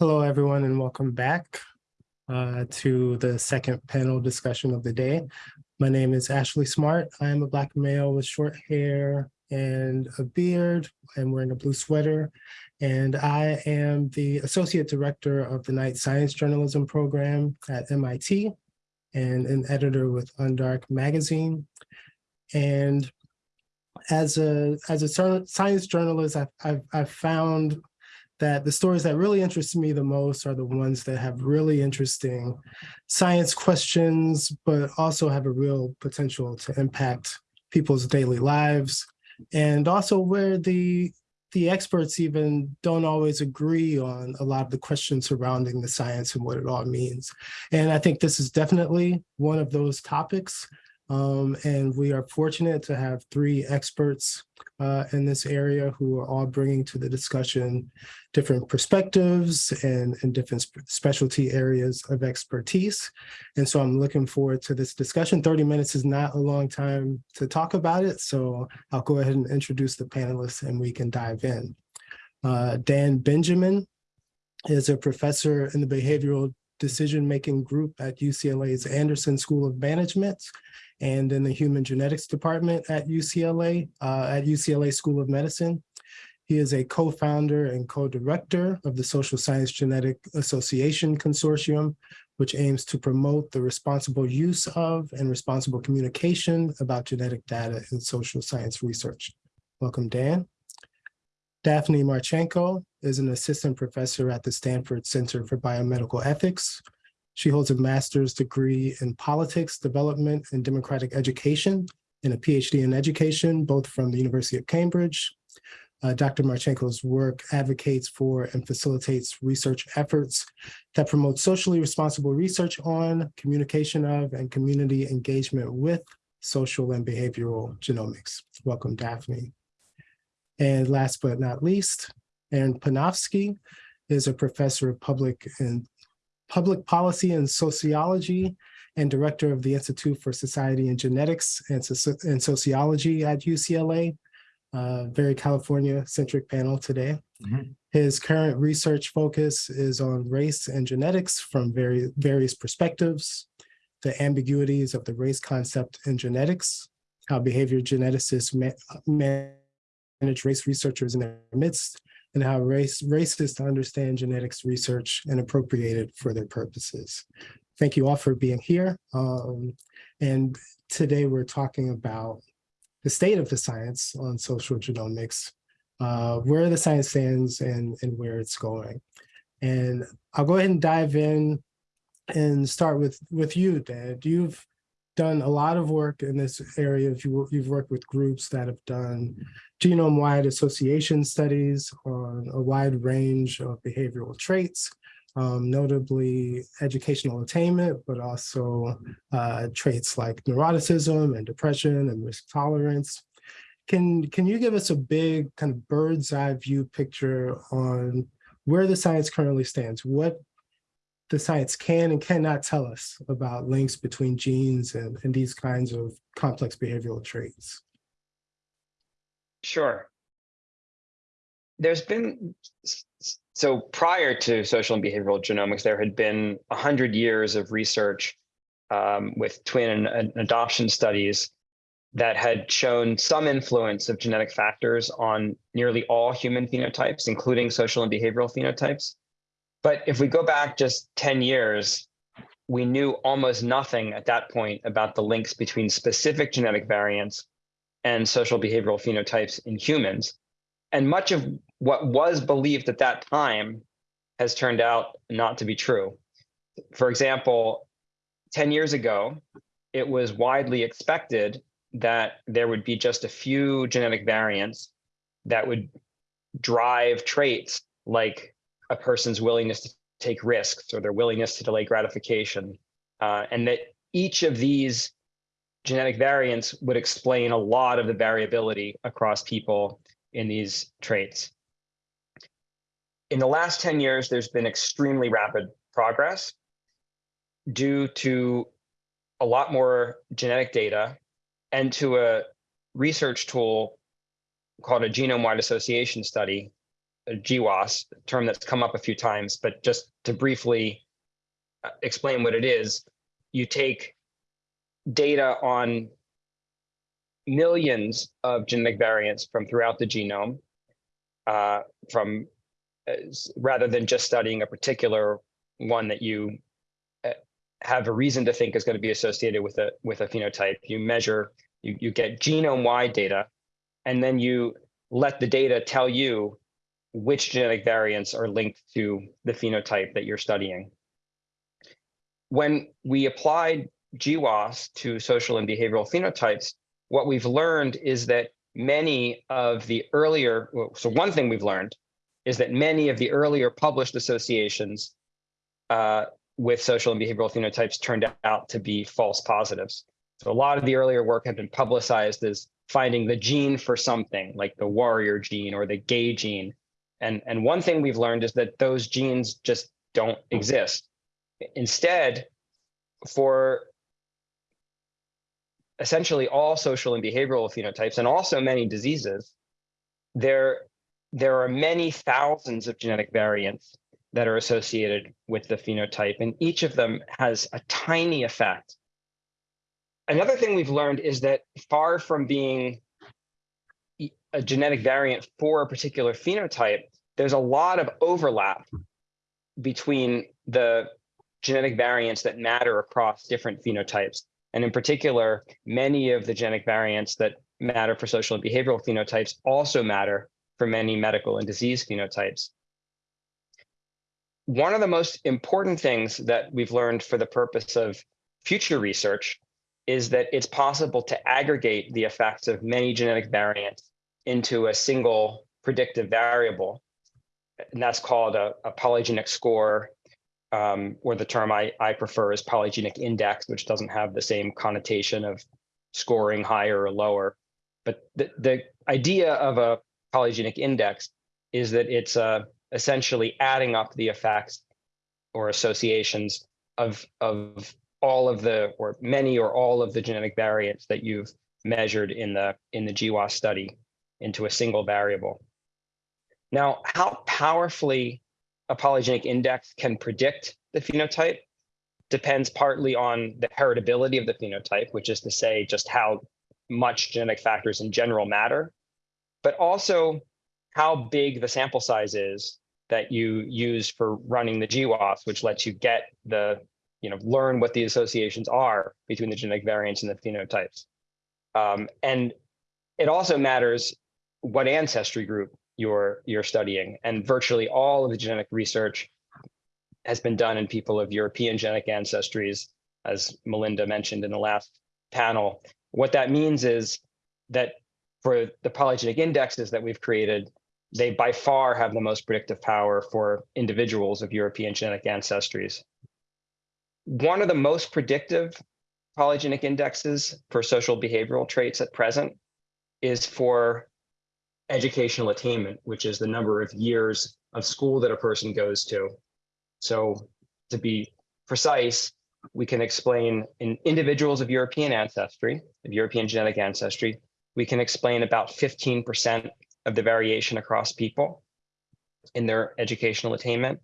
Hello, everyone, and welcome back uh, to the second panel discussion of the day. My name is Ashley Smart. I am a Black male with short hair and a beard. I'm wearing a blue sweater, and I am the Associate Director of the Knight Science Journalism Program at MIT and an editor with Undark Magazine. And as a as a science journalist, I've, I've, I've found that the stories that really interest me the most are the ones that have really interesting science questions, but also have a real potential to impact people's daily lives. And also where the the experts even don't always agree on a lot of the questions surrounding the science and what it all means. And I think this is definitely one of those topics um, and we are fortunate to have three experts uh, in this area who are all bringing to the discussion different perspectives and, and different sp specialty areas of expertise. And so I'm looking forward to this discussion. 30 minutes is not a long time to talk about it. So I'll go ahead and introduce the panelists and we can dive in. Uh, Dan Benjamin is a professor in the behavioral decision-making group at UCLA's Anderson School of Management and in the Human Genetics Department at UCLA, uh, at UCLA School of Medicine. He is a co-founder and co-director of the Social Science Genetic Association Consortium, which aims to promote the responsible use of and responsible communication about genetic data in social science research. Welcome, Dan. Daphne Martschenko is an assistant professor at the Stanford Center for Biomedical Ethics, she holds a master's degree in politics, development, and democratic education, and a PhD in education, both from the University of Cambridge. Uh, Dr. Martschenko's work advocates for and facilitates research efforts that promote socially responsible research on, communication of, and community engagement with social and behavioral genomics. Welcome, Daphne. And last but not least, Aaron Panofsky is a professor of public and Public Policy and Sociology and Director of the Institute for Society and Genetics and, so and Sociology at UCLA. Uh, very California-centric panel today. Mm -hmm. His current research focus is on race and genetics from very, various perspectives, the ambiguities of the race concept in genetics, how behavior geneticists ma manage race researchers in their midst, and how race, racists understand genetics research and appropriate it for their purposes. Thank you all for being here. Um, and today we're talking about the state of the science on social genomics, uh, where the science stands and, and where it's going. And I'll go ahead and dive in and start with, with you, Dan. You've done a lot of work in this area. You, you've worked with groups that have done genome-wide association studies on a wide range of behavioral traits, um, notably educational attainment, but also uh, traits like neuroticism and depression and risk tolerance. Can, can you give us a big kind of bird's eye view picture on where the science currently stands? What the science can and cannot tell us about links between genes and, and these kinds of complex behavioral traits? Sure. There's been, so prior to social and behavioral genomics, there had been 100 years of research um, with twin and, and adoption studies that had shown some influence of genetic factors on nearly all human phenotypes, including social and behavioral phenotypes. But if we go back just 10 years, we knew almost nothing at that point about the links between specific genetic variants and social behavioral phenotypes in humans. And much of what was believed at that time has turned out not to be true. For example, 10 years ago, it was widely expected that there would be just a few genetic variants that would drive traits like a person's willingness to take risks or their willingness to delay gratification. Uh, and that each of these genetic variants would explain a lot of the variability across people in these traits. In the last 10 years, there's been extremely rapid progress due to a lot more genetic data and to a research tool called a genome-wide association study GWAS, a term that's come up a few times, but just to briefly uh, explain what it is, you take data on millions of genetic variants from throughout the genome, uh, from uh, rather than just studying a particular one that you uh, have a reason to think is going to be associated with a with a phenotype. You measure, you, you get genome-wide data, and then you let the data tell you which genetic variants are linked to the phenotype that you're studying. When we applied GWAS to social and behavioral phenotypes, what we've learned is that many of the earlier, so one thing we've learned is that many of the earlier published associations uh, with social and behavioral phenotypes turned out to be false positives. So a lot of the earlier work had been publicized as finding the gene for something like the warrior gene or the gay gene. And, and one thing we've learned is that those genes just don't mm-hmm. exist. Instead, for essentially all social and behavioral phenotypes and also many diseases, there, there are many thousands of genetic variants that are associated with the phenotype, and each of them has a tiny effect. Another thing we've learned is that far from being a genetic variant for a particular phenotype, there's a lot of overlap between the genetic variants that matter across different phenotypes. And in particular, many of the genetic variants that matter for social and behavioral phenotypes also matter for many medical and disease phenotypes. One of the most important things that we've learned for the purpose of future research is that it's possible to aggregate the effects of many genetic variants into a single predictive variable. And that's called a, a polygenic score, um, or the term I, I prefer is polygenic index, which doesn't have the same connotation of scoring higher or lower. But the, the idea of a polygenic index is that it's uh, essentially adding up the effects or associations of, of all of the, or many or all of the genetic variants that you've measured in the, in the GWAS study into a single variable. Now, how powerfully a polygenic index can predict the phenotype depends partly on the heritability of the phenotype, which is to say just how much genetic factors in general matter, but also how big the sample size is that you use for running the GWAS, which lets you get the, you know, learn what the associations are between the genetic variants and the phenotypes. Um, and it also matters what ancestry group you're you're studying, and virtually all of the genetic research has been done in people of European genetic ancestries, as Melinda mentioned in the last panel. What that means is that for the polygenic indexes that we've created, they by far have the most predictive power for individuals of European genetic ancestries. One of the most predictive polygenic indexes for social behavioral traits at present is for educational attainment, which is the number of years of school that a person goes to. So to be precise, we can explain in individuals of European ancestry, of European genetic ancestry, we can explain about 15% of the variation across people in their educational attainment.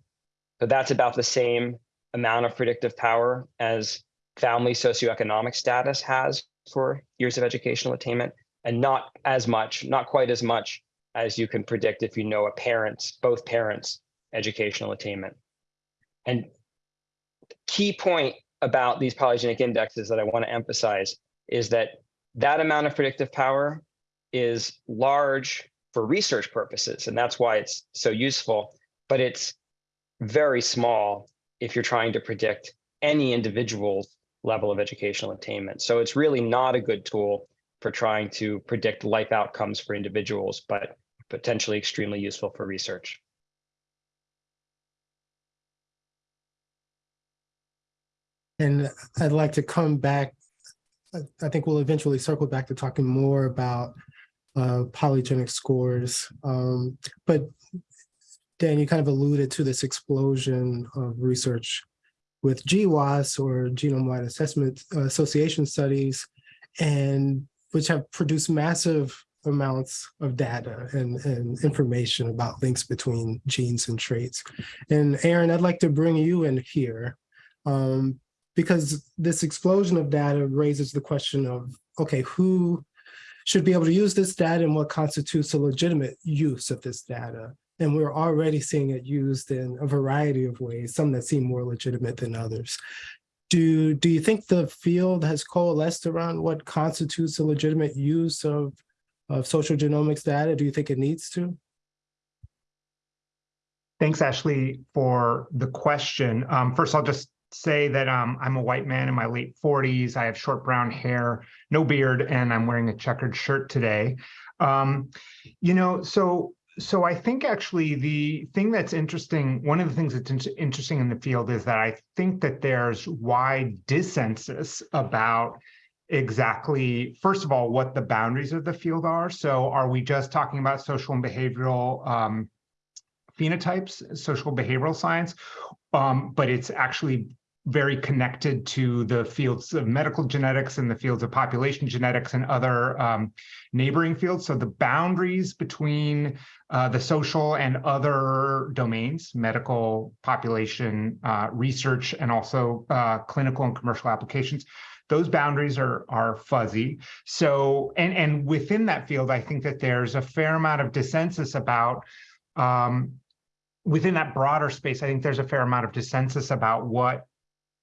So that's about the same amount of predictive power as family socioeconomic status has for years of educational attainment, and not as much, not quite as much as you can predict if you know a parent's, both parents' educational attainment. And key point about these polygenic indexes that I want to emphasize is that that amount of predictive power is large for research purposes, and that's why it's so useful, but it's very small if you're trying to predict any individual's level of educational attainment. So it's really not a good tool for trying to predict life outcomes for individuals, but potentially extremely useful for research. And I'd like to come back. I- think we'll eventually circle back to talking more about uh, polygenic scores. Um, But Dan, you kind of alluded to this explosion of research with GWAS or genome-wide assessment uh, association studies, and which have produced massive amounts of data and, and information about links between genes and traits. And Aaron, I'd like to bring you in here um, because this explosion of data raises the question of, okay, who should be able to use this data and what constitutes a legitimate use of this data? And we're already seeing it used in a variety of ways, some that seem more legitimate than others. Do, do you think the field has coalesced around what constitutes a legitimate use of, of social genomics data? Do you think it needs to? Thanks, Ashley, for the question. Um, first, I'll just say that um, I'm a white man in my late 40s. I have short brown hair, no beard, and I'm wearing a checkered shirt today. Um, you know, so so I think actually the thing that's interesting, one of the things that's in interesting in the field is that I think that there's wide dissensus about exactly, first of all, what the boundaries of the field are. So are we just talking about social and behavioral um, phenotypes, social behavioral science, um, but it's actually very connected to the fields of medical genetics and the fields of population genetics and other um, neighboring fields. So the boundaries between uh, the social and other domains, medical, population, uh, research, and also uh, clinical and commercial applications, those boundaries are are fuzzy. So, and and within that field, I think that there's a fair amount of dissensus about um, within that broader space. I think there's a fair amount of dissensus about what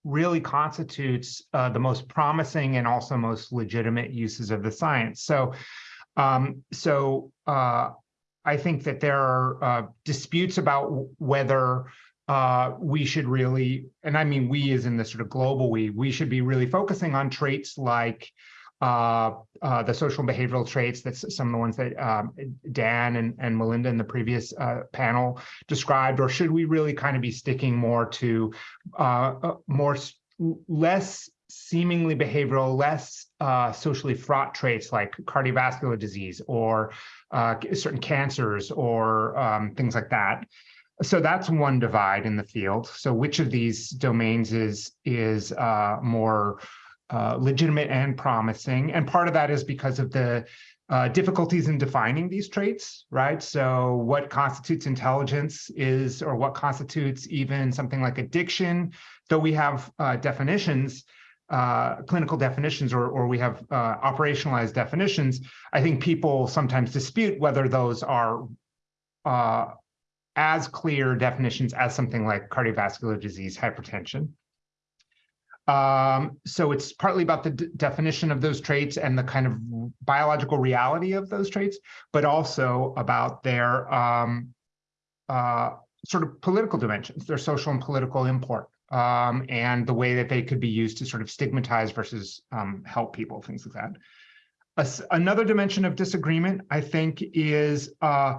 really constitutes uh, the most promising and also most legitimate uses of the science. So, um, so uh, I think that there are uh, disputes about whether uh, we should really, and I mean we as in the sort of global we, we should be really focusing on traits like uh, uh, the social and behavioral traits, that's some of the ones that um, Dan and, and Melinda in the previous uh, panel described, or should we really kind of be sticking more to uh, uh, more less seemingly behavioral, less uh, socially fraught traits like cardiovascular disease or certain cancers or um, things like that. So that's one divide in the field. So which of these domains is is more uh, legitimate and promising. And part of that is because of the uh, difficulties in defining these traits, right? So what constitutes intelligence is, or what constitutes even something like addiction, though we have uh, definitions, uh, clinical definitions, or, or we have uh, operationalized definitions, I think people sometimes dispute whether those are as clear definitions as something like cardiovascular disease, hypertension. Um, so it's partly about the definition of those traits and the kind of biological reality of those traits, but also about their um, uh, sort of political dimensions, their social and political import, um, and the way that they could be used to sort of stigmatize versus um, help people, things like that. another dimension of disagreement, I think, is uh,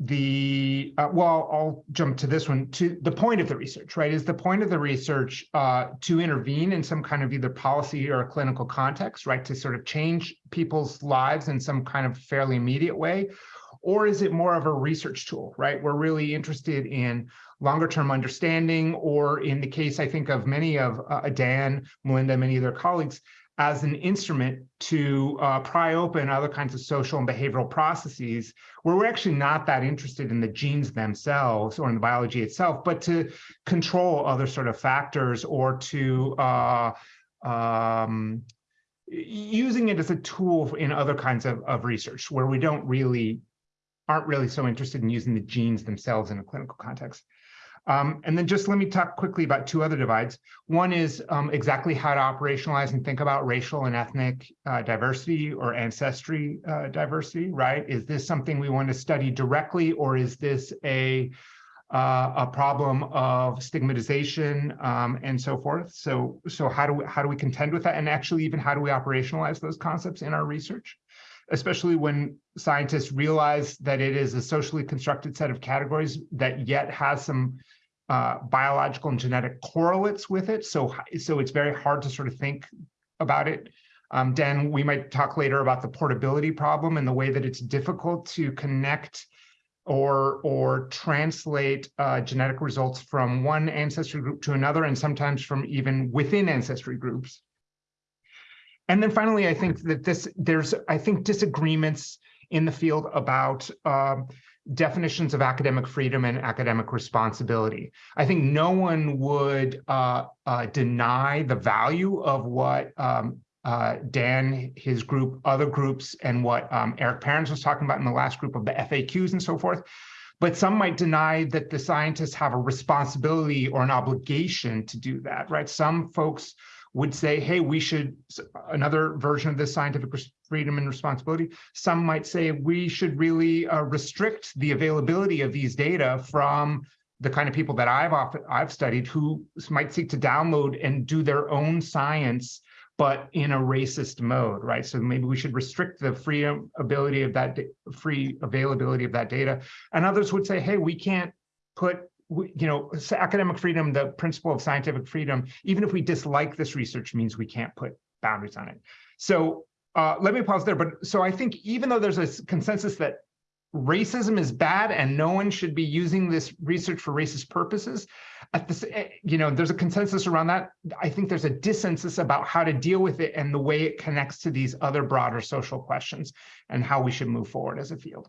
the uh, well i'll jump to this one. To the point of the research right? Is the point of the research uh, to intervene in some kind of either policy or clinical context right? To sort of change people's lives in some kind of fairly immediate way? Or is it more of a research tool right? We're really interested in longer term understanding or in the case i think of many of uh, dan melinda many of their colleagues as an instrument to uh, pry open other kinds of social and behavioral processes where we're actually not that interested in the genes themselves or in the biology itself, but to control other sort of factors or to uh, um, using it as a tool in other kinds of, of research where we don't really aren't really so interested in using the genes themselves in a clinical context. Um, and then just let me talk quickly about two other divides. One is um, exactly how to operationalize and think about racial and ethnic uh, diversity or ancestry uh, diversity, right? Is this something we want to study directly or is this a uh, a problem of stigmatization um, and so forth. So, so how do we how do we contend with that, and actually even how do we operationalize those concepts in our research, especially when scientists realize that it is a socially constructed set of categories that yet has some uh, biological and genetic correlates with it. So, so it's very hard to sort of think about it. Um, Dan, we might talk later about the portability problem and the way that it's difficult to connect or or translate uh, genetic results from one ancestry group to another, and sometimes from even within ancestry groups. And then finally, I think that this there's I think disagreements in the field about um, definitions of academic freedom and academic responsibility. I think no one would uh, uh, deny the value of what um, uh, Dan, his group, other groups, and what um, Eric Parents was talking about in the last group of the FAQs and so forth. But some might deny that the scientists have a responsibility or an obligation to do that, right? Some folks would say, hey, we should, another version of this scientific freedom and responsibility. Some might say we should really uh, restrict the availability of these data from the kind of people that I've often, I've studied who might seek to download and do their own science but in a racist mode, right? So maybe we should restrict the free ability of that free availability of that data. And others would say, hey, we can't put you know, academic freedom, the principle of scientific freedom, even if we dislike this research means we can't put boundaries on it. So uh, let me pause there. But so I think even though there's a consensus that racism is bad and no one should be using this research for racist purposes, at this, eh, you know, there's a consensus around that. I think there's a dissensus about how to deal with it and the way it connects to these other broader social questions and how we should move forward as a field.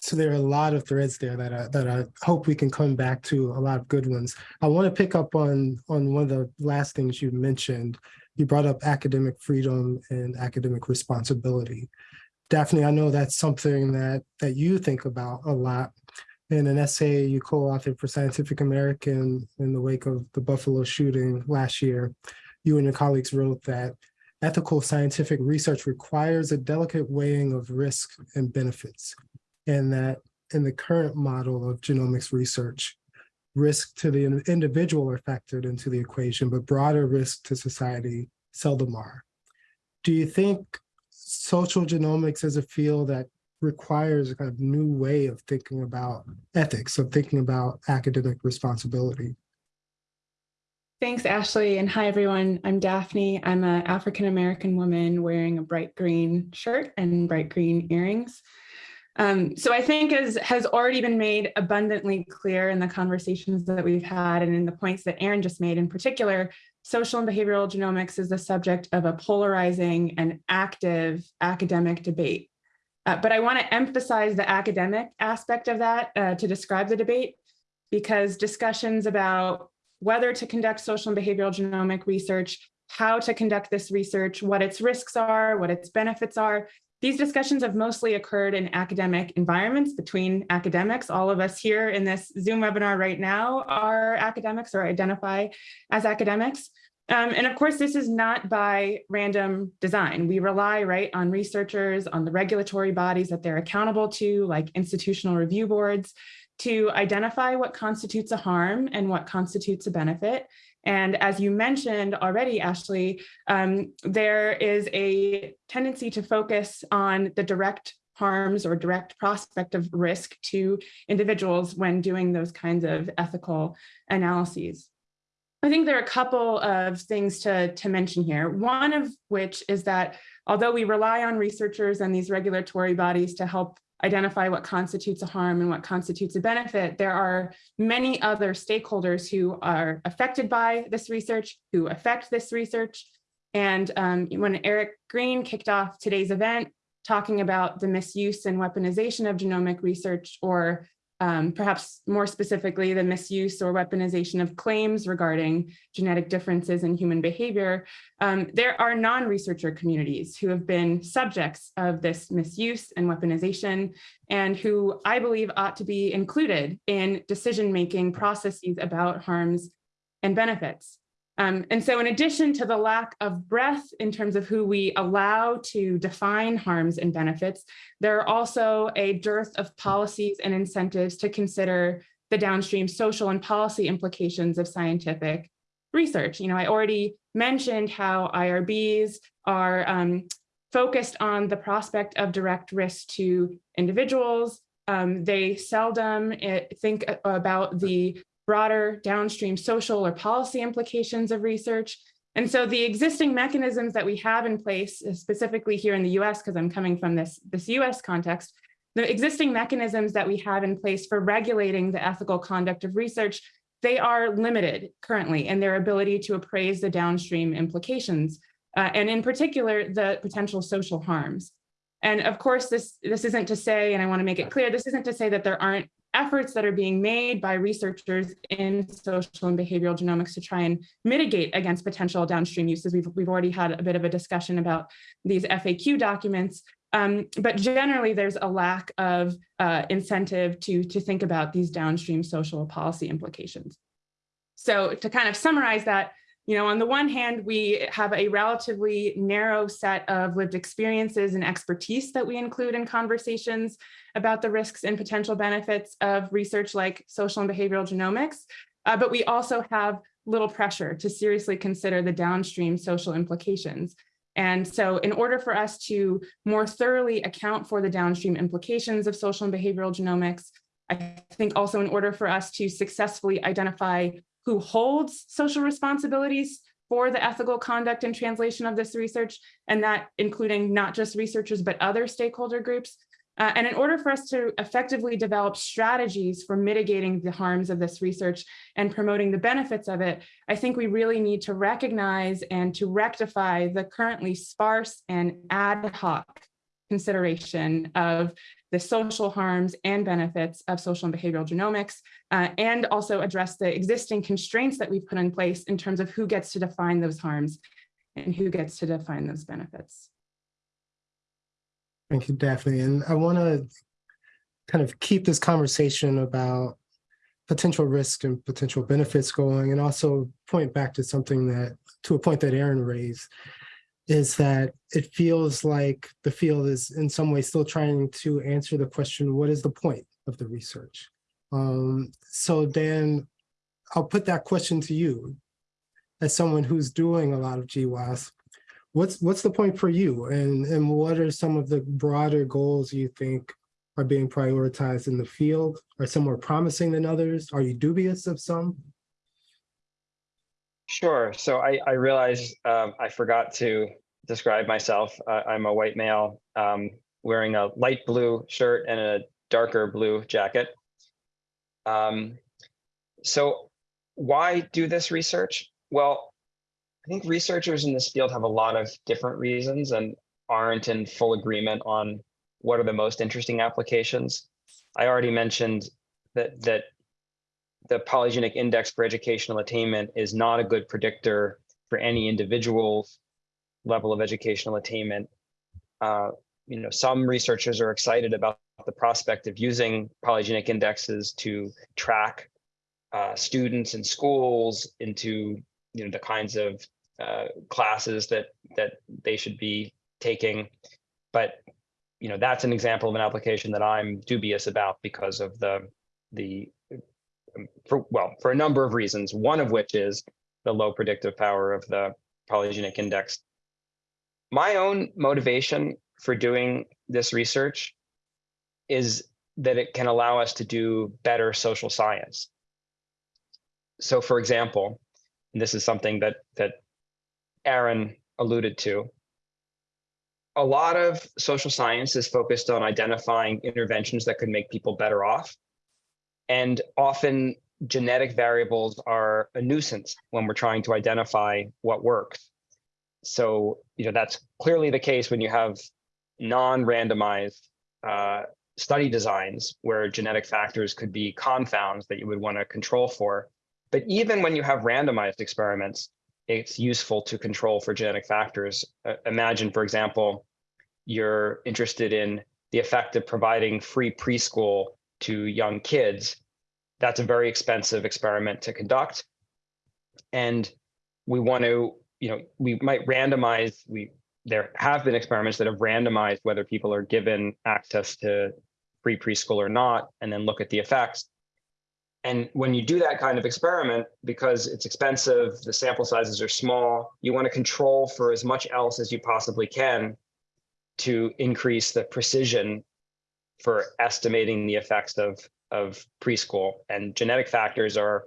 So there are a lot of threads there that I, that I hope we can come back to a lot of good ones. I want to pick up on on one of the last things you mentioned. You brought up academic freedom and academic responsibility. Daphne, I know that's something that that you think about a lot. In an essay you co-authored for Scientific American in the wake of the Buffalo shooting last year, you and your colleagues wrote that ethical scientific research requires a delicate weighing of risk and benefits and that in the current model of genomics research, risk to the individual are factored into the equation, but broader risk to society seldom are. Do you think social genomics is a field that requires a kind of new way of thinking about ethics, of thinking about academic responsibility? Thanks, Ashley, and hi, everyone. I'm Daphne. I'm an African-American woman wearing a bright green shirt and bright green earrings. Um, so I think as has already been made abundantly clear in the conversations that we've had and in the points that Aaron just made in particular, social and behavioral genomics is the subject of a polarizing and active academic debate. Uh, but I want to emphasize the academic aspect of that uh, to describe the debate, because discussions about whether to conduct social and behavioral genomic research, how to conduct this research, what its risks are, what its benefits are, these discussions have mostly occurred in academic environments between academics. All of us here in this Zoom webinar right now are academics or identify as academics. Um, and of course, this is not by random design. We rely right on researchers, on the regulatory bodies that they're accountable to, like institutional review boards, to identify what constitutes a harm and what constitutes a benefit, and as you mentioned already, Ashley, um, there is a tendency to focus on the direct harms or direct prospect of risk to individuals when doing those kinds of ethical analyses. I think there are a couple of things to, to mention here. One of which is that although we rely on researchers and these regulatory bodies to help identify what constitutes a harm and what constitutes a benefit, there are many other stakeholders who are affected by this research, who affect this research. And um, when Eric Green kicked off today's event, talking about the misuse and weaponization of genomic research or um, perhaps more specifically, the misuse or weaponization of claims regarding genetic differences in human behavior, um, there are non-researcher communities who have been subjects of this misuse and weaponization and who I believe ought to be included in decision-making processes about harms and benefits. Um, and so in addition to the lack of breadth in terms of who we allow to define harms and benefits, there are also a dearth of policies and incentives to consider the downstream social and policy implications of scientific research. You know, I already mentioned how IRBs are um, focused on the prospect of direct risk to individuals. Um, they seldom eh, think about the broader downstream social or policy implications of research. And so the existing mechanisms that we have in place, specifically here in the US, because I'm coming from this, this US context, the existing mechanisms that we have in place for regulating the ethical conduct of research, they are limited currently in their ability to appraise the downstream implications, uh, and in particular, the potential social harms. And of course, this, this isn't to say, and I want to make it clear, this isn't to say that there aren't efforts that are being made by researchers in social and behavioral genomics to try and mitigate against potential downstream uses. We've, we've already had a bit of a discussion about these FAQ documents, um, but generally there's a lack of uh, incentive to, to think about these downstream social policy implications. So to kind of summarize that, you know, on the one hand, we have a relatively narrow set of lived experiences and expertise that we include in conversations about the risks and potential benefits of research like social and behavioral genomics. Uh, but we also have little pressure to seriously consider the downstream social implications. And so in order for us to more thoroughly account for the downstream implications of social and behavioral genomics, I think also in order for us to successfully identify who holds social responsibilities for the ethical conduct and translation of this research, and that including not just researchers, but other stakeholder groups. Uh, and in order for us to effectively develop strategies for mitigating the harms of this research and promoting the benefits of it, I think we really need to recognize and to rectify the currently sparse and ad hoc consideration of the social harms and benefits of social and behavioral genomics, uh, and also address the existing constraints that we've put in place in terms of who gets to define those harms and who gets to define those benefits. Thank you, Daphne. And I want to kind of keep this conversation about potential risk and potential benefits going and also point back to something that, to a point that Aaron raised, is that it feels like the field is in some way still trying to answer the question, what is the point of the research? Um, so Dan, I'll put that question to you as someone who's doing a lot of GWAS. What's what's the point for you and, and what are some of the broader goals you think are being prioritized in the field? Are some more promising than others? Are you dubious of some? Sure. So I, I realize um, I forgot to describe myself. Uh, I'm a white male um, wearing a light blue shirt and a darker blue jacket. Um, so why do this research? Well, I think researchers in this field have a lot of different reasons and aren't in full agreement on what are the most interesting applications. I already mentioned that that the polygenic index for educational attainment is not a good predictor for any individual's level of educational attainment. Uh, you know, some researchers are excited about the prospect of using polygenic indexes to track uh, students and schools into you know the kinds of uh, classes that that they should be taking, but you know that's an example of an application that I'm dubious about because of the the for well for a number of reasons. One of which is the low predictive power of the polygenic index. My own motivation for doing this research is that it can allow us to do better social science. So for example, and this is something that that Aaron alluded to, a lot of social science is focused on identifying interventions that could make people better off. And often genetic variables are a nuisance when we're trying to identify what works. So, you know, that's clearly the case when you have non-randomized uh, study designs where genetic factors could be confounds that you would want to control for. But even when you have randomized experiments, it's useful to control for genetic factors. Uh, imagine, for example, you're interested in the effect of providing free preschool to young kids. That's a very expensive experiment to conduct. And we want to, you know, we might randomize, we there have been experiments that have randomized whether people are given access to free preschool or not, and then look at the effects. And when you do that kind of experiment, because it's expensive, the sample sizes are small, you want to control for as much else as you possibly can to increase the precision for estimating the effects of, of preschool. And genetic factors are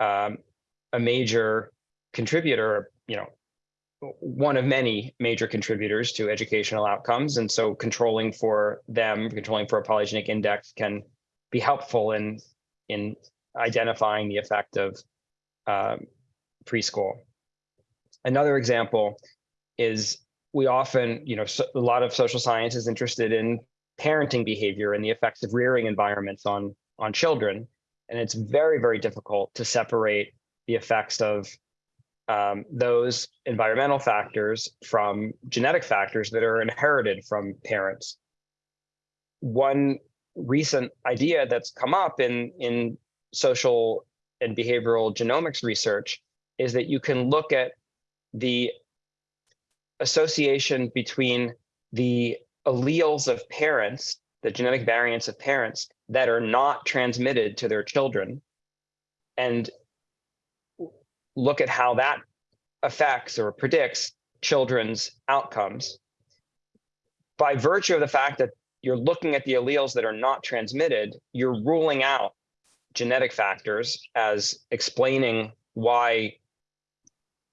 um, a major contributor, you know, one of many major contributors to educational outcomes. And so controlling for them, controlling for a polygenic index can be helpful in, in identifying the effect of um, preschool. Another example is we often, you know, so, a lot of social science is interested in parenting behavior and the effects of rearing environments on on children, and it's very very difficult to separate the effects of um, those environmental factors from genetic factors that are inherited from parents. One recent idea that's come up in in social and behavioral genomics research is that you can look at the association between the alleles of parents, the genetic variants of parents that are not transmitted to their children, and look at how that affects or predicts children's outcomes. By virtue of the fact that you're looking at the alleles that are not transmitted, you're ruling out genetic factors as explaining why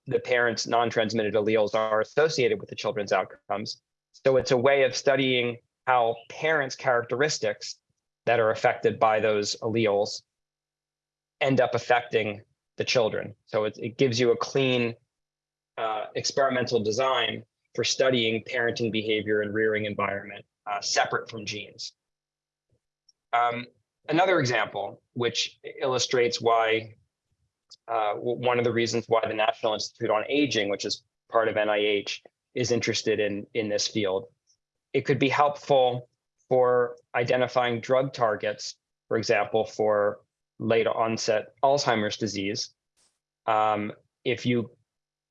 the parents' non-transmitted alleles are associated with the children's outcomes. So it's a way of studying how parents' characteristics that are affected by those alleles end up affecting the children. So it, it gives you a clean uh, experimental design for studying parenting behavior and rearing environment uh, separate from genes. Um, another example, which illustrates why uh, one of the reasons why the National Institute on Aging, which is part of NIH, is interested in, in this field. It could be helpful for identifying drug targets, for example, for late onset Alzheimer's disease. Um, if you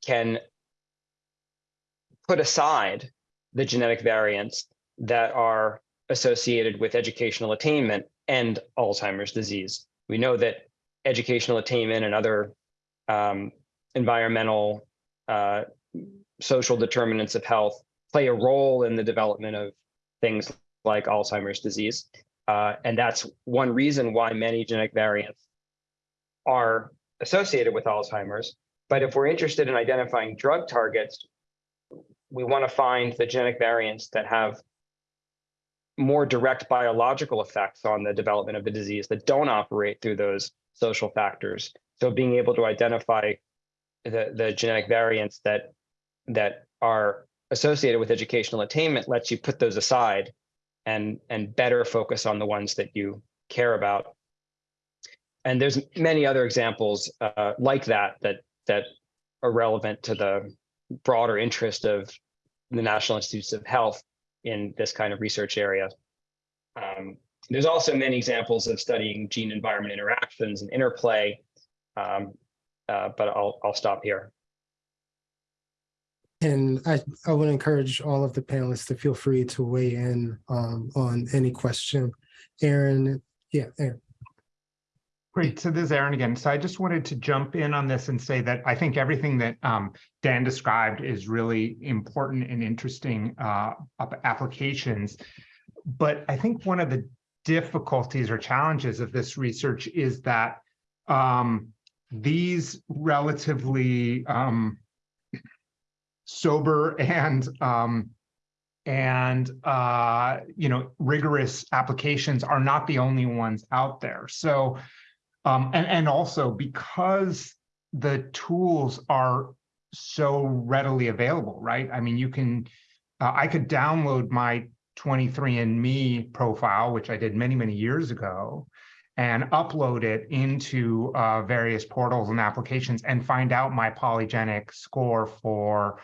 can put aside the genetic variants that are associated with educational attainment and Alzheimer's disease. We know that educational attainment and other um, environmental, uh, social determinants of health play a role in the development of things like Alzheimer's disease. Uh, and that's one reason why many genetic variants are associated with Alzheimer's. But if we're interested in identifying drug targets, we want to find the genetic variants that have more direct biological effects on the development of the disease that don't operate through those social factors. So being able to identify the, the genetic variants that that are associated with educational attainment lets you put those aside and and better focus on the ones that you care about. And there's many other examples uh, like that that that are relevant to the broader interest of the National Institutes of Health in this kind of research area. Um, there's also many examples of studying gene environment interactions and interplay, um, uh, but I'll, I'll stop here. And I, I would encourage all of the panelists to feel free to weigh in um, on any question. Aaron, yeah, Aaron. Great. So this is Aaron again. So I just wanted to jump in on this and say that I think everything that um, Dan described is really important and interesting uh, applications. But I think one of the difficulties or challenges of this research is that um, these relatively um, sober and um, and uh, you know rigorous applications are not the only ones out there. So um, and and also because the tools are so readily available, right? I mean, you can uh, I could download my 23andMe profile, which I did many, many years ago, and upload it into uh, various portals and applications and find out my polygenic score for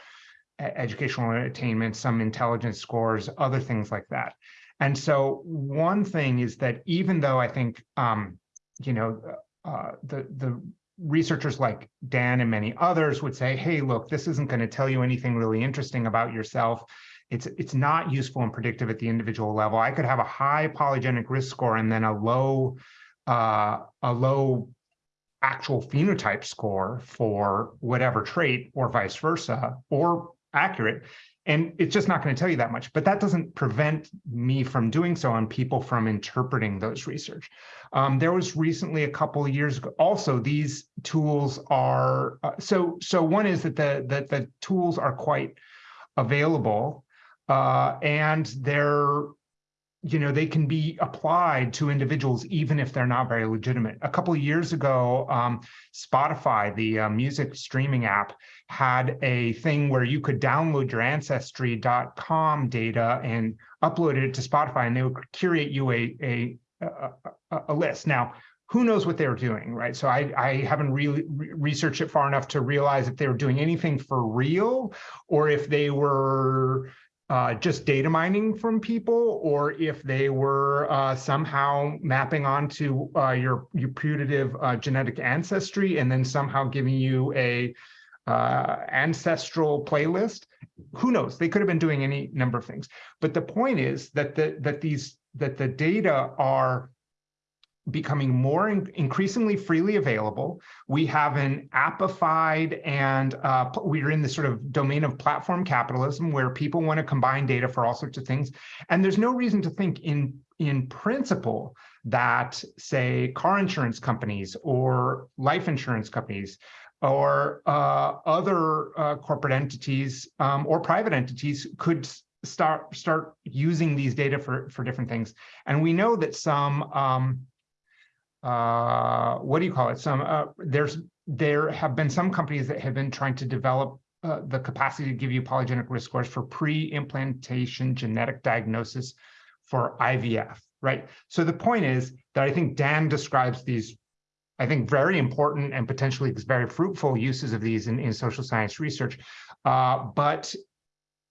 educational attainment, some intelligence scores, other things like that. And so one thing is that even though I think, um, you know, uh, the, the researchers like Dan and many others would say, hey, look, this isn't going to tell you anything really interesting about yourself it's it's not useful and predictive at the individual level. I could have a high polygenic risk score and then a low uh, a low actual phenotype score for whatever trait or vice versa or accurate. And it's just not going to tell you that much but that doesn't prevent me from doing so and people from interpreting those research. Um, there was recently a couple of years ago also these tools are uh, so so one is that the that the tools are quite available uh, and they're you know, they can be applied to individuals even if they're not very legitimate. A couple of years ago, um, Spotify, the uh, music streaming app, had a thing where you could download your ancestry.com data and upload it to Spotify, and they would curate you a a, a, a, list. Now, who knows what they were doing, right? So I, I haven't really re researched it far enough to realize if they were doing anything for real or if they were uh, just data mining from people, or if they were uh, somehow mapping onto uh, your, your putative uh, genetic ancestry and then somehow giving you a uh, ancestral playlist. Who knows? They could have been doing any number of things. But the point is that the, that these that the data are becoming more in, increasingly freely available. We have an appified and uh, we're in the sort of domain of platform capitalism where people want to combine data for all sorts of things. And there's no reason to think in, in principle that say car insurance companies or life insurance companies or uh, other uh, corporate entities um, or private entities could start start using these data for for different things and we know that some um, uh, what do you call it? Some uh, there's there have been some companies that have been trying to develop uh, the capacity to give you polygenic risk scores for pre-implantation genetic diagnosis for IVF, right? So the point is that I think Dan describes these, I think, very important and potentially very fruitful uses of these in, in social science research. Uh, but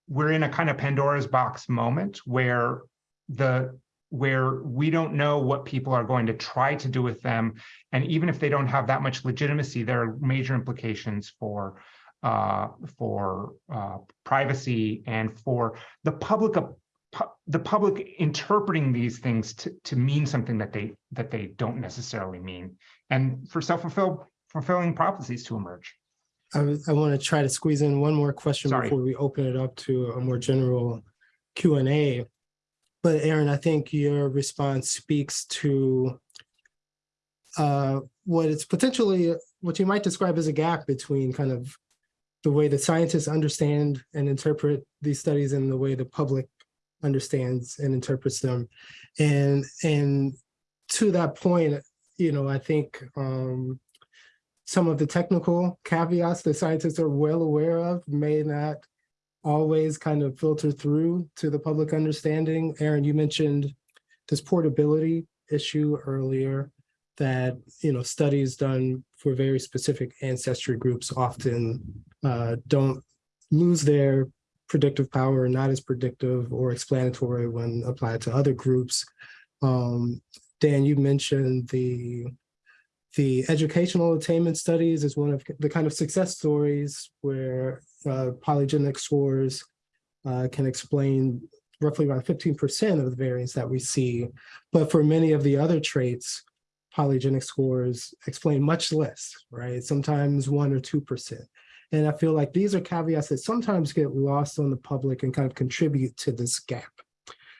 we're in a kind of Pandora's box moment where the where we don't know what people are going to try to do with them. And even if they don't have that much legitimacy, there are major implications for uh, for uh, privacy and for the public the public interpreting these things to, to mean something that they that they don't necessarily mean, and for self-fulfilled fulfilling prophecies to emerge. I, I want to try to squeeze in one more question Sorry. before we open it up to a more general Q and A. But Aaron, I think your response speaks to uh, what it's potentially what you might describe as a gap between kind of the way the scientists understand and interpret these studies and the way the public understands and interprets them. And and to that point, you know, I think um, some of the technical caveats that scientists are well aware of may not always kind of filter through to the public understanding. Aaron, you mentioned this portability issue earlier that, you know, studies done for very specific ancestry groups often uh, don't lose their predictive power, not as predictive or explanatory when applied to other groups. Um, Dan, you mentioned the the educational attainment studies is one of the kind of success stories where uh, polygenic scores uh, can explain roughly around 15% of the variance that we see. But for many of the other traits, polygenic scores explain much less, right? Sometimes one or 2%. And I feel like these are caveats that sometimes get lost on the public and kind of contribute to this gap.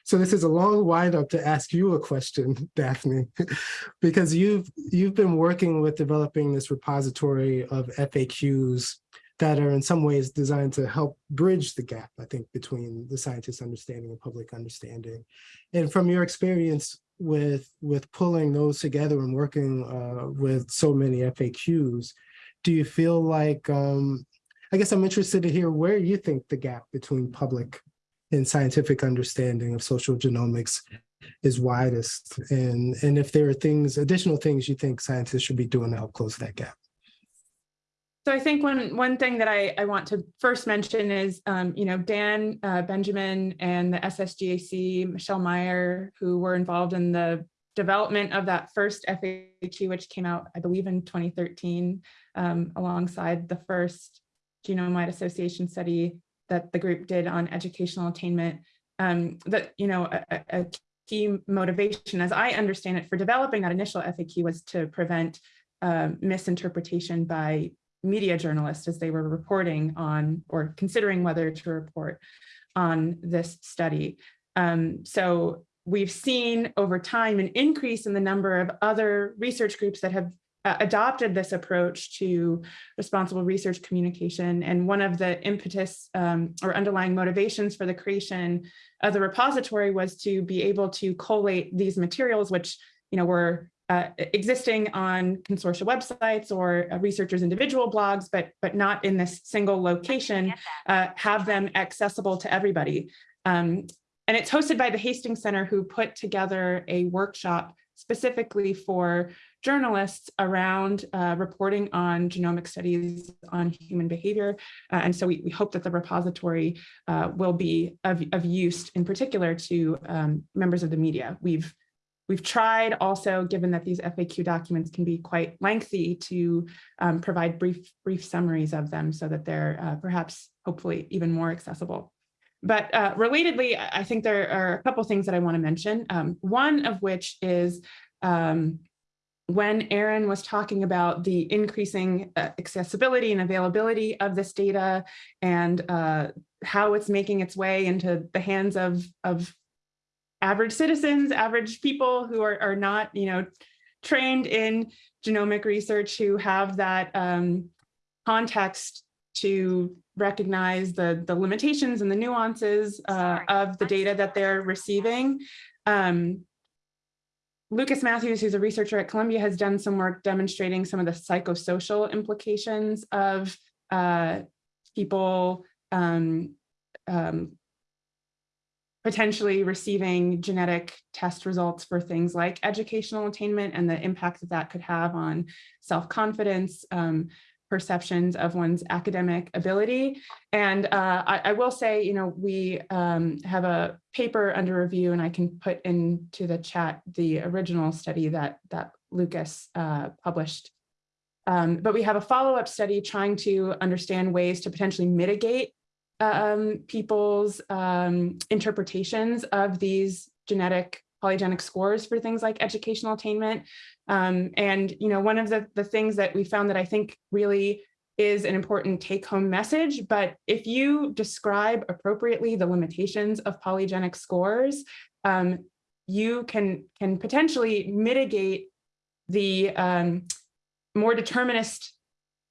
So this is a long windup to ask you a question, Daphne, because you've you've been working with developing this repository of FAQs that are in some ways designed to help bridge the gap, I think, between the scientist understanding and public understanding. And from your experience with, with pulling those together and working uh, with so many FAQs, do you feel like, um, I guess I'm interested to hear where you think the gap between public and scientific understanding of social genomics is widest. And and if there are things additional things you think scientists should be doing to help close that gap. So I think one one thing that I, I want to first mention is, um, you know, Dan uh, Benjamin and the SSGAC, Michelle Meyer, who were involved in the development of that first FAQ, which came out, I believe, in 2013, um, alongside the first genome-wide association study that the group did on educational attainment. Um, that, you know, a, a key motivation, as I understand it, for developing that initial FAQ was to prevent uh, misinterpretation by media journalists as they were reporting on or considering whether to report on this study. Um, so we've seen over time an increase in the number of other research groups that have uh, adopted this approach to responsible research communication. And one of the impetus um, or underlying motivations for the creation of the repository was to be able to collate these materials, which you know were uh, existing on consortia websites or uh, researchers' individual blogs, but but not in this single location, uh, have them accessible to everybody. Um, and it's hosted by the Hastings Center, who put together a workshop specifically for journalists around uh, reporting on genomic studies on human behavior. Uh, and so we, we hope that the repository uh, will be of, of use in particular to um, members of the media. We've We've tried also, given that these FAQ documents can be quite lengthy, to um, provide brief, brief summaries of them so that they're uh, perhaps, hopefully, even more accessible. But uh, relatedly, I think there are a couple things that I want to mention. Um, one of which is um, when Aaron was talking about the increasing uh, accessibility and availability of this data and uh, how it's making its way into the hands of, of average citizens, average people who are, are not, you know, trained in genomic research who have that um, context to recognize the, the limitations and the nuances uh, of the data that they're receiving. Um, Lucas Matthews, who's a researcher at Columbia, has done some work demonstrating some of the psychosocial implications of uh, people um, um, potentially receiving genetic test results for things like educational attainment and the impact that that could have on self-confidence, um, perceptions of one's academic ability. And uh, I, I, will say, you know, we um, have a paper under review and I can put into the chat the original study that, that Lucas uh, published. Um, but we have a follow-up study trying to understand ways to potentially mitigate um, people's um, interpretations of these genetic polygenic scores for things like educational attainment. Um, and, you know, one of the, the things that we found that I think really is an important take home message, but if you describe appropriately the limitations of polygenic scores, um, you can, can potentially mitigate the um, more determinist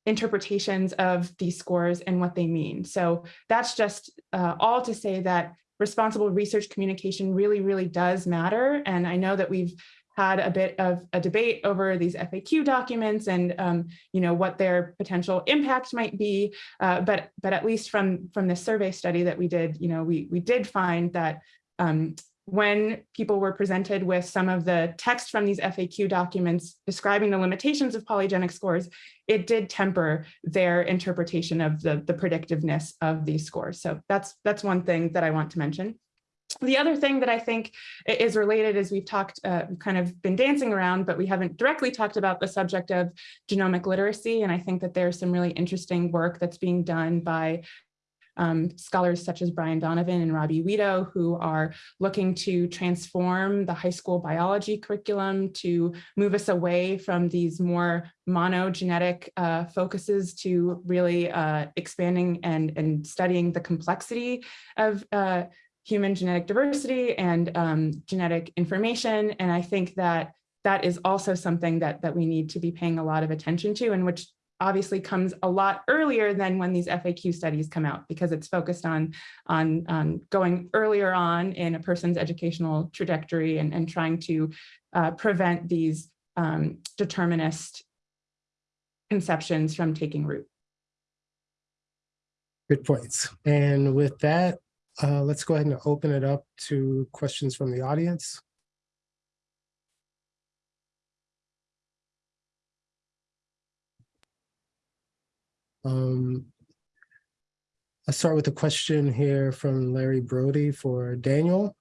interpretations of these scores and what they mean. So that's just uh, all to say that responsible research communication really, really does matter. And I know that we've had a bit of a debate over these FAQ documents and um, you know what their potential impact might be, uh, but but at least from from this survey study that we did, you know, we we did find that um, when people were presented with some of the text from these FAQ documents describing the limitations of polygenic scores, it did temper their interpretation of the, the predictiveness of these scores. So that's, that's one thing that I want to mention. The other thing that I think is related is we've talked, uh, kind of been dancing around, but we haven't directly talked about the subject of genomic literacy. And I think that there's some really interesting work that's being done by um, scholars such as Brian Donovan and Robbie Wedow, who are looking to transform the high school biology curriculum to move us away from these more monogenetic uh, focuses to really uh, expanding and, and studying the complexity of uh, human genetic diversity and um, genetic information. And I think that that is also something that, that we need to be paying a lot of attention to and which obviously comes a lot earlier than when these FAQ studies come out because it's focused on, on, on going earlier on in a person's educational trajectory and, and trying to uh, prevent these um, determinist conceptions from taking root. Good points. And with that, uh, let's go ahead and open it up to questions from the audience. Um, I'll start with a question here from Larry Brody for Daniel.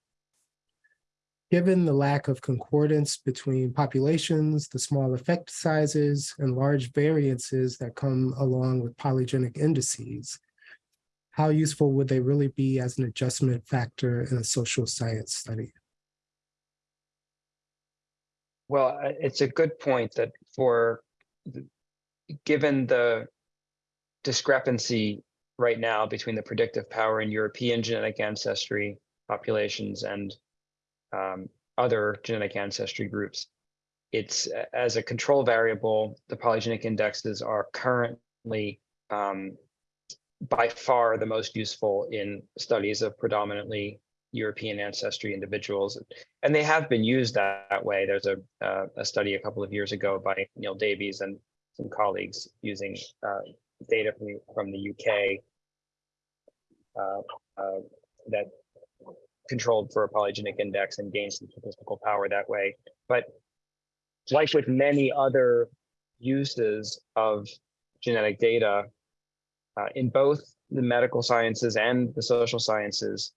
Given the lack of concordance between populations, the small effect sizes, and large variances that come along with polygenic indices, how useful would they really be as an adjustment factor in a social science study? Well, it's a good point that for, given the discrepancy right now between the predictive power in European genetic ancestry populations and um, other genetic ancestry groups. it's as a control variable, the polygenic indexes are currently um, by far the most useful in studies of predominantly European ancestry individuals. And they have been used that, that way. There's a, uh, a study a couple of years ago by Neil Davies and some colleagues using uh, data from, from the UK uh, uh, that controlled for a polygenic index and gained some statistical power that way. But like with many other uses of genetic data, uh, in both the medical sciences and the social sciences,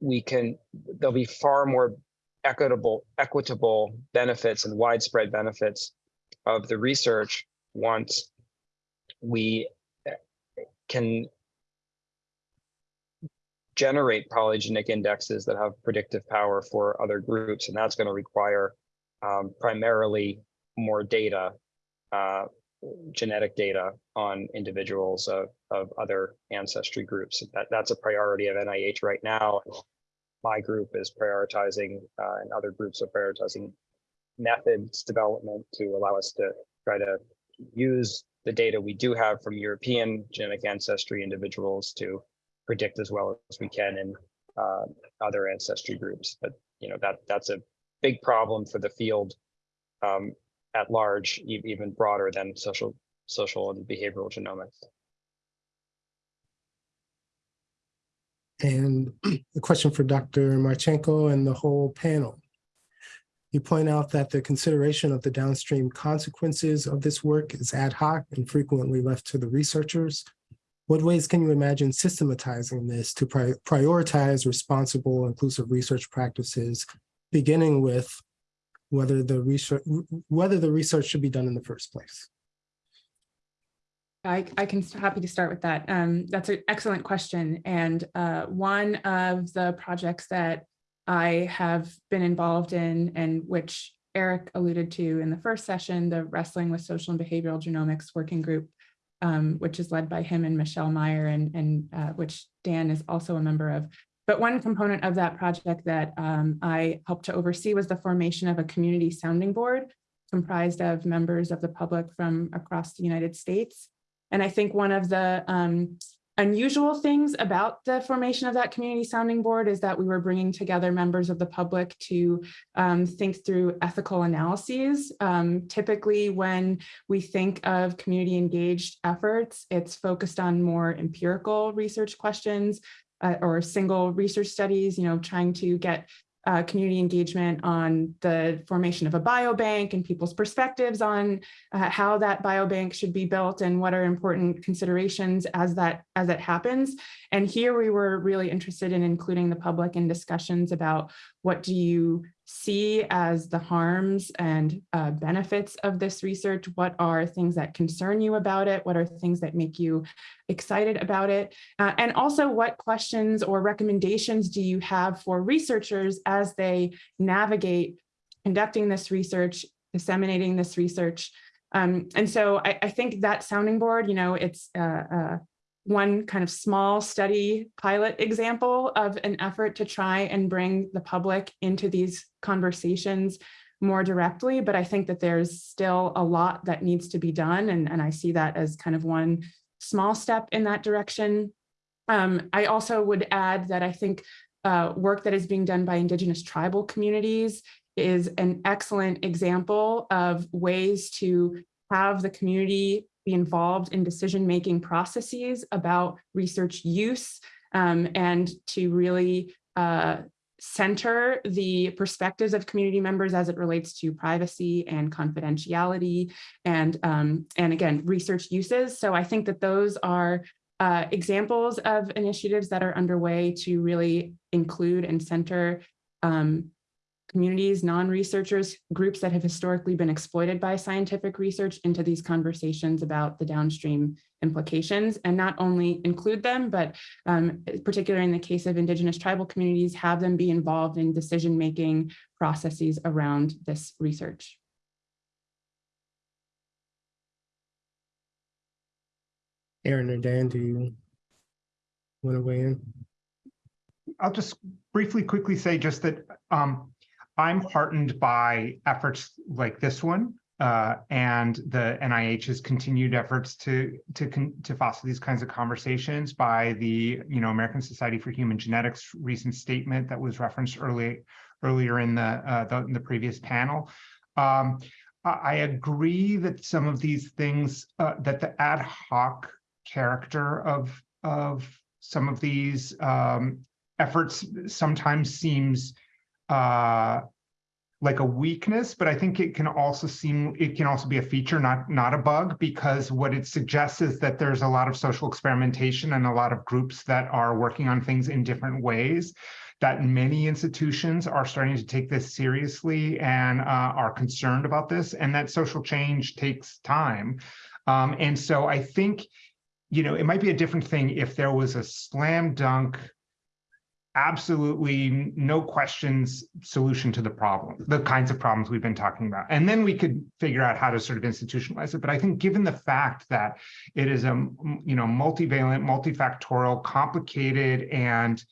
we can, there'll be far more equitable, equitable benefits and widespread benefits of the research once we can generate polygenic indexes that have predictive power for other groups, and that's going to require um, primarily more data, uh, genetic data on individuals of, of other ancestry groups. That, that's a priority of NIH right now. My group is prioritizing, uh, and other groups are prioritizing methods development to allow us to try to use the data we do have from European genetic ancestry individuals to predict as well as we can in uh, other ancestry groups. But you know that that's a big problem for the field um, at large, even broader than social social and behavioral genomics. And a question for Dr. Martschenko and the whole panel. You point out that the consideration of the downstream consequences of this work is ad hoc and frequently left to the researchers. What ways can you imagine systematizing this to pri- prioritize responsible, inclusive research practices, beginning with whether the research, whether the research should be done in the first place? I, I can, happy to start with that. Um, that's an excellent question. And uh, one of the projects that I have been involved in and which Erik alluded to in the first session, the Wrestling with Social and Behavioral Genomics Working Group, um, which is led by him and Michelle Meyer and, and uh, which Dan is also a member of. But one component of that project that um, I helped to oversee was the formation of a community sounding board comprised of members of the public from across the United States. And I think one of the um, unusual things about the formation of that community sounding board is that we were bringing together members of the public to um, think through ethical analyses. Um, typically, when we think of community engaged efforts, it's focused on more empirical research questions uh, or single research studies, you know, trying to get uh, community engagement on the formation of a biobank and people's perspectives on uh, how that biobank should be built and what are important considerations as that as it happens. And here we were really interested in including the public in discussions about what do you see as the harms and uh, benefits of this research? What are things that concern you about it? What are things that make you excited about it? Uh, and also what questions or recommendations do you have for researchers as they navigate conducting this research, disseminating this research? Um, and so I, I, think that sounding board, you know, it's uh, uh, one kind of small study pilot example of an effort to try and bring the public into these conversations more directly. But I think that there's still a lot that needs to be done. And, and I see that as kind of one small step in that direction. Um, I also would add that I think uh, work that is being done by Indigenous tribal communities is an excellent example of ways to have the community be involved in decision-making processes about research use um, and to really uh, center the perspectives of community members as it relates to privacy and confidentiality and, um, and again, research uses. So I think that those are uh, examples of initiatives that are underway to really include and center um, communities, non-researchers, groups that have historically been exploited by scientific research into these conversations about the downstream implications and not only include them, but um, particularly in the case of indigenous tribal communities, have them be involved in decision-making processes around this research. Aaron or Dan, do you want to weigh in? I'll just briefly, quickly say just that um, I'm heartened by efforts like this one uh, and the NIH's continued efforts to to to foster these kinds of conversations by the you know American Society for Human Genetics recent statement that was referenced early earlier in the uh, the, in the previous panel. Um, I agree that some of these things uh, that the ad hoc character of of some of these um, efforts sometimes seems uh, like a weakness, but I think it can also seem it can also be a feature, not not a bug, because what it suggests is that there's a lot of social experimentation and a lot of groups that are working on things in different ways. That many institutions are starting to take this seriously and uh, are concerned about this, and that social change takes time. Um, and so I think, you know, it might be a different thing if there was a slam dunk absolutely no questions solution to the problem, the kinds of problems we've been talking about. And then we could figure out how to sort of institutionalize it. But I think given the fact that it is a you know multivalent, multifactorial, complicated, and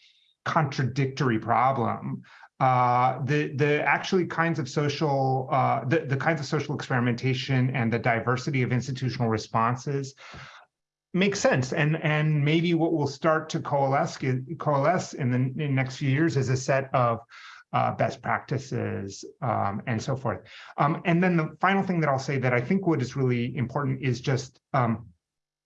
contradictory problem, uh, the the actually kinds of social uh, the, the kinds of social experimentation and the diversity of institutional responses makes sense. And and maybe what will start to coalesce coalesce in the, in the next few years is a set of uh, best practices um, and so forth. Um, and then the final thing that i'll say that i think what is really important is just um,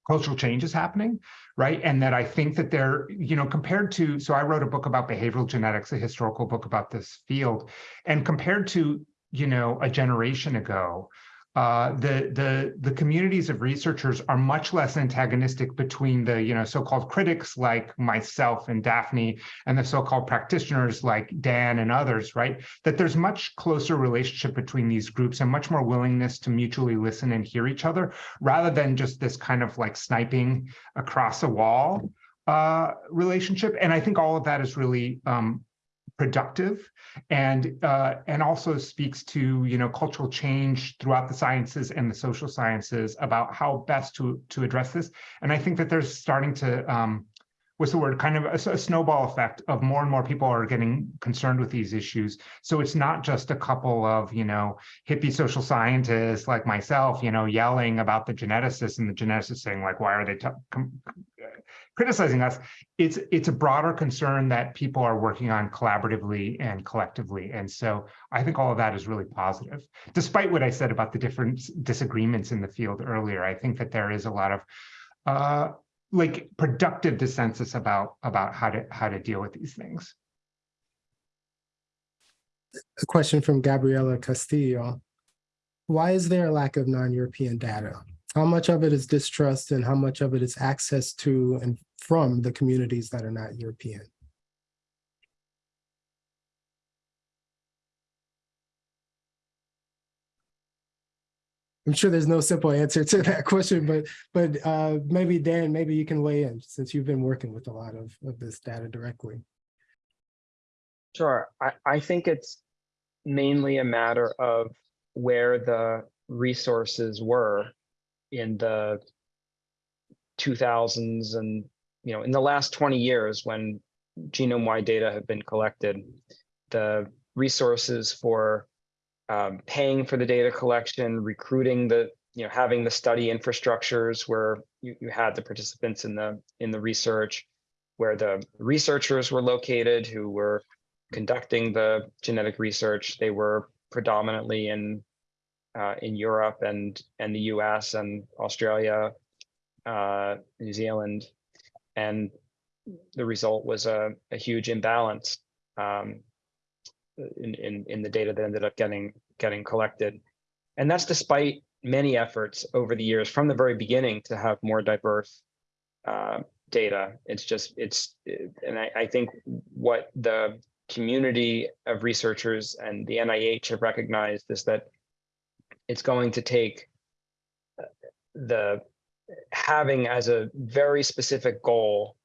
cultural change is happening right? And that i think that they're you know compared to so i wrote a book about behavioral genetics a historical book about this field. And compared to you know a generation ago uh, the the the communities of researchers are much less antagonistic between the you know so-called critics like myself and Daphne and the so-called practitioners like Dan and others, right? That there's much closer relationship between these groups and much more willingness to mutually listen and hear each other, rather than just this kind of like sniping across a wall uh, relationship. And I think all of that is really um, productive and uh, and also speaks to you know cultural change throughout the sciences and the social sciences about how best to to address this. And i think that there's starting to um, what's the word? Kind of a, a, snowball effect of more and more people are getting concerned with these issues. So it's not just a couple of you know hippie social scientists like myself you know yelling about the geneticists and the geneticists saying like why are they criticizing us it's it's a broader concern that people are working on collaboratively and collectively and so i think all of that is really positive despite what i said about the different disagreements in the field earlier i think that there is a lot of uh, like productive dissensus about about how to how to deal with these things A question from Gabriela Castillo. Why is there a lack of non-European data? How much of it is distrust and how much of it is access to and from the communities that are not European? I'm sure there's no simple answer to that question, but but uh, maybe Dan, maybe you can weigh in since you've been working with a lot of, of this data directly. Sure. I, I think it's mainly a matter of where the resources were in the 2000s and you know in the last 20 years when genome-wide data have been collected the resources for um, paying for the data collection recruiting the you know having the study infrastructures where you, you had the participants in the in the research where the researchers were located who were conducting the genetic research they were predominantly in uh, in Europe and and the U.S. and Australia, uh, New Zealand, and the result was a, a huge imbalance um, in, in in the data that ended up getting getting collected, and that's despite many efforts over the years from the very beginning to have more diverse uh, data. It's just it's and I, I think what the community of researchers and the NIH have recognized is that it's going to take uh, the having as a very specific goal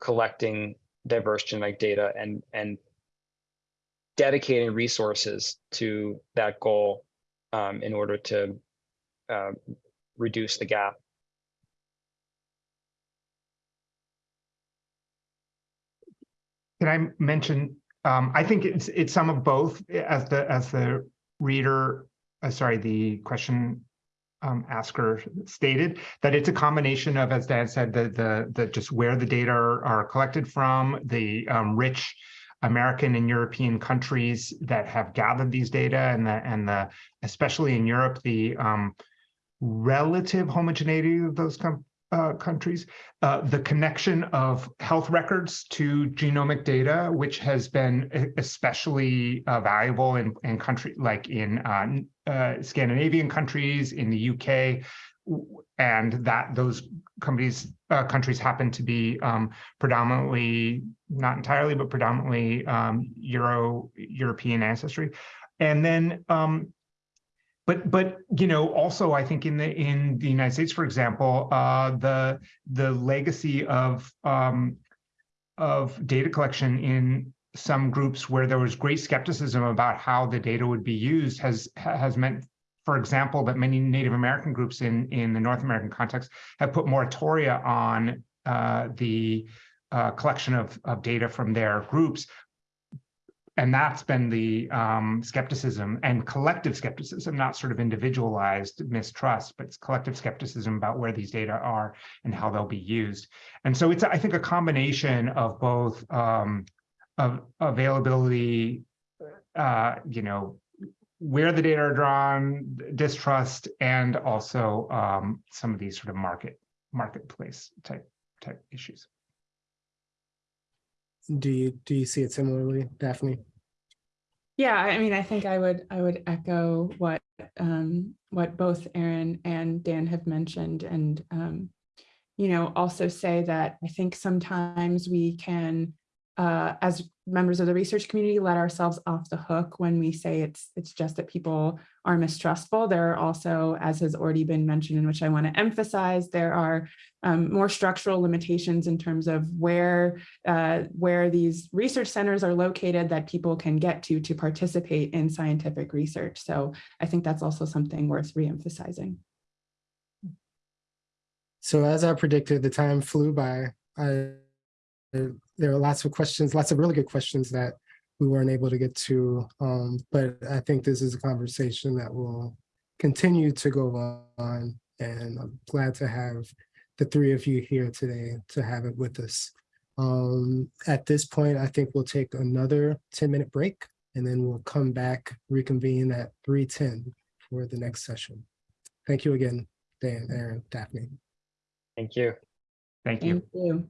collecting diverse genetic data and and dedicating resources to that goal um, in order to uh, reduce the gap. Can I mention um, I think it's, it's some of both as the, as the reader, uh, sorry, the question um, asker stated, that it's a combination of, as Dan said, the, the, the, just where the data are, are collected from, the um, rich American and European countries that have gathered these data and the, and the, especially in Europe, the um, relative homogeneity of those uh, countries, uh, the connection of health records to genomic data, which has been especially uh, valuable in, in country like in uh, Scandinavian countries, in the UK, and that those companies uh, countries happen to be um, predominantly, not entirely, but predominantly um, Euro European ancestry, and then um, but but you know also I think in the in the United States, for example, uh, the the legacy of um, of data collection in some groups where there was great skepticism about how the data would be used has has meant, for example, that many Native American groups in in the North American context have put moratoria on uh, the uh, collection of of data from their groups and that's been the um, skepticism and collective skepticism, not sort of individualized mistrust, but it's collective skepticism about where these data are and how they'll be used. And so it's, I think, a combination of both um, of availability, uh, you know, where the data are drawn, distrust, and also um, some of these sort of market marketplace type type issues. Do you, do you see it similarly, Daphne? Yeah, I mean, I think I would, I would echo what, um, what both Aaron and Dan have mentioned and, um, you know, also say that I think sometimes we can, uh, as members of the research community, let ourselves off the hook when we say it's, it's just that people are mistrustful. There are also, as has already been mentioned, and which I want to emphasize, there are um, more structural limitations in terms of where uh, where these research centers are located that people can get to to participate in scientific research. So I think that's also something worth reemphasizing. So as I predicted, the time flew by. I, there are lots of questions, lots of really good questions that we weren't able to get to. Um, but I think this is a conversation that will continue to go on. And I'm glad to have the three of you here today to have it with us. Um, at this point, I think we'll take another 10 minute break and then we'll come back, reconvene at 3:10 for the next session. Thank you again, Dan, Aaron, Daphne. Thank you. Thank you. Thank you.